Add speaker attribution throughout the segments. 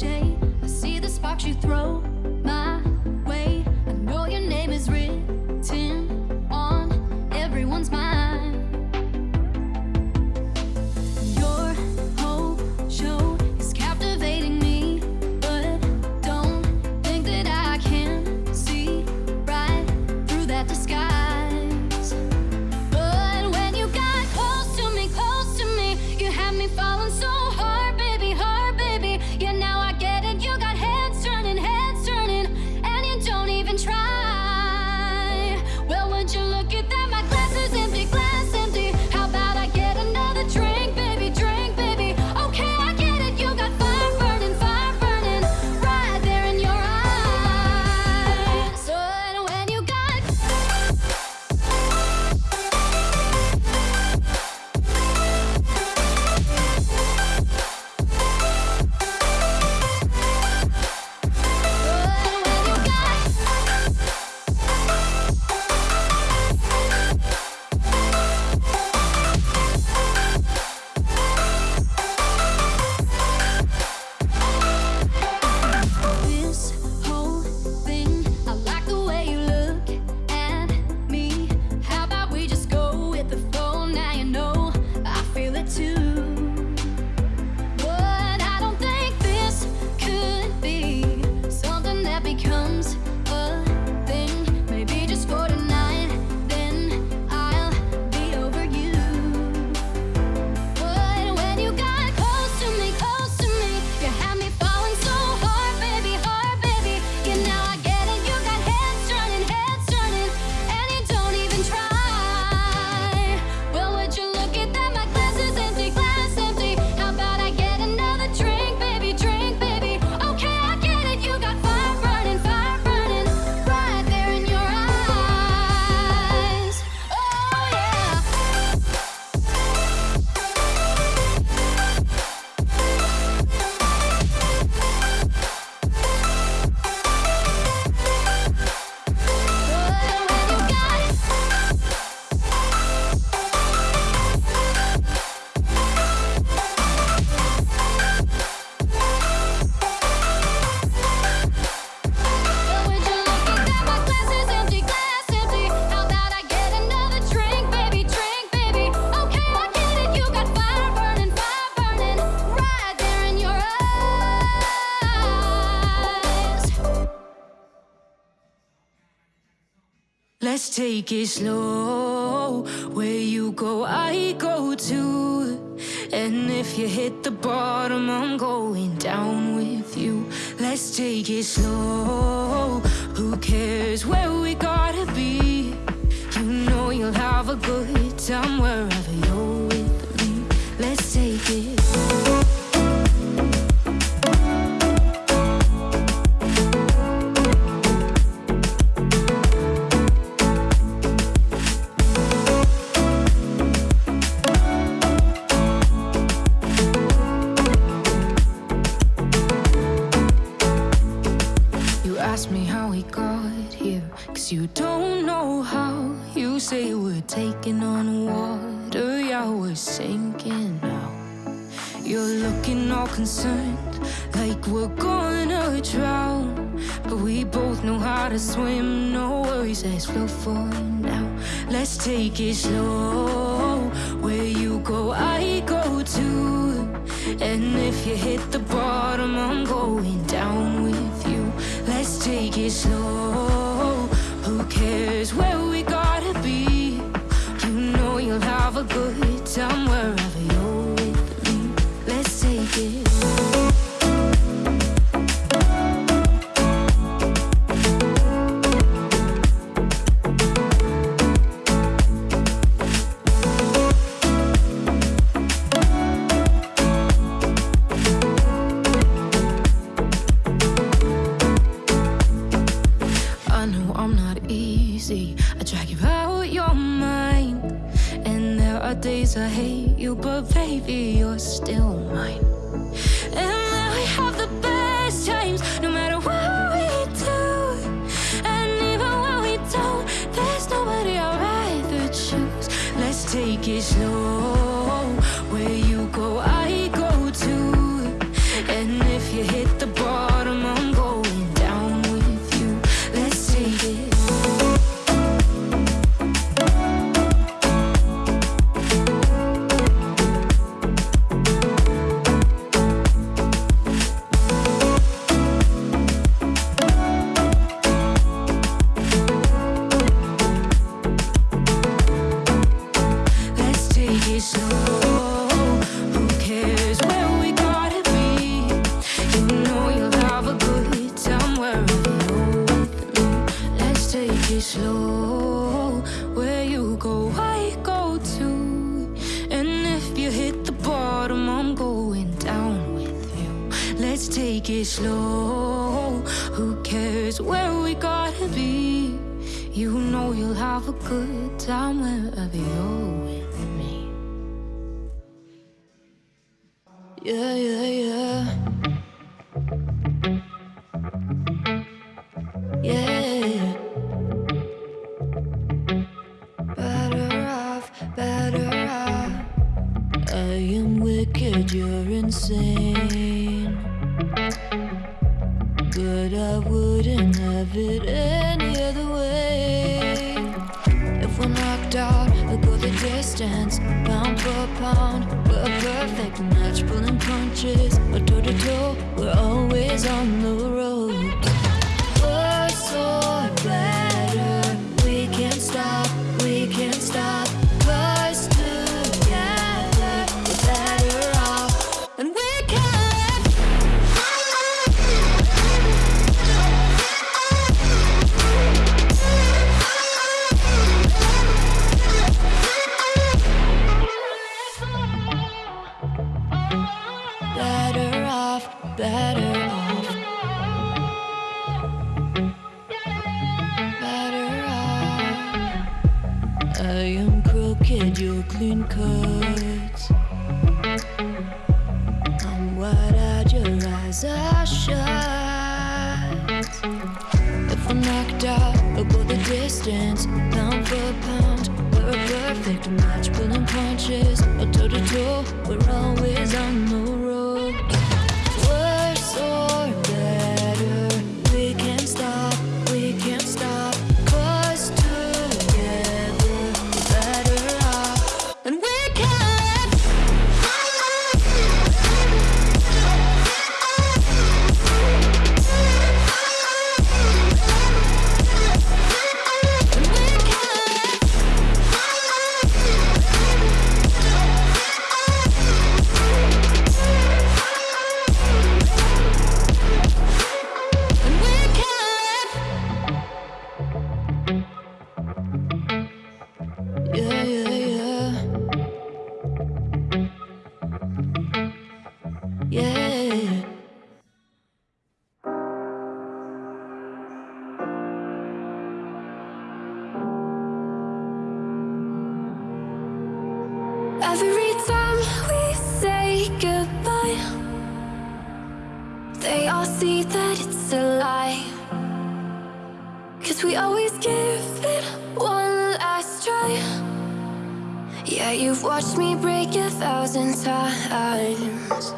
Speaker 1: I see the sparks you throw.
Speaker 2: take it slow. Where you go, I go too. And if you hit the bottom, I'm going down with you. Let's take it slow. Who cares where we gotta be? You know you'll have a good time wherever you're were taking on water, y'all were sinking now. You're looking all concerned, like we're gonna drown. But we both know how to swim, no worries, let's go for now. Let's take it slow, where you go, I go too. And if you hit the bottom, I'm going down with you. Let's take it slow, who cares where good time wherever you're with me. Let's take it. are days I hate you, but baby, you're still mine. And now we have the best times, no matter what. slow. Where you go, I go too. And if you hit the bottom, I'm going down with you.
Speaker 3: Let's take it slow. Who cares where we gotta be? You know you'll have a good time wherever you're with me. Yeah, yeah, yeah. Insane. But I wouldn't have it any other way. If we're knocked out, we'll go the distance, pound for pound. We're a perfect match, pulling punches, but toe to toe, we're always on the road. Better off, better off. Better off. I am crooked, you're clean cut. I'm wide-eyed, your eyes are shut. If I'm knocked out, we'll go the distance, pound for pound. We're a perfect match, pulling punches, or toe to toe. We're always on all see that it's a lie. Cause we always give it one last try. Yeah, you've watched me break a thousand times.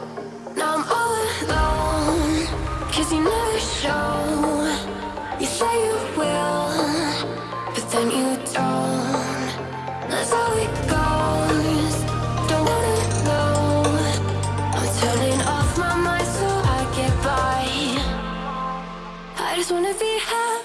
Speaker 3: Just wanna be happy.